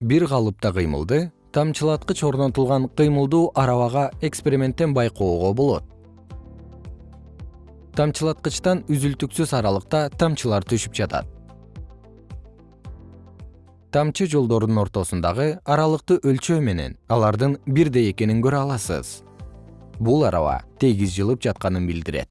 бир калыпта кыймылды тамчылаткыч орнотулган кыймылдуу арабага эксперименттен байкоого болот. Тамчылаткычтан үзүлтүксүз аралыкта тамчылар түшүп жатат. Тамчы жолдордун ортосундагы аралыкты өлчөө менен алардын бирдей экенин көрө аласыз. Бул араба тегиз жылып жатканын билдирет.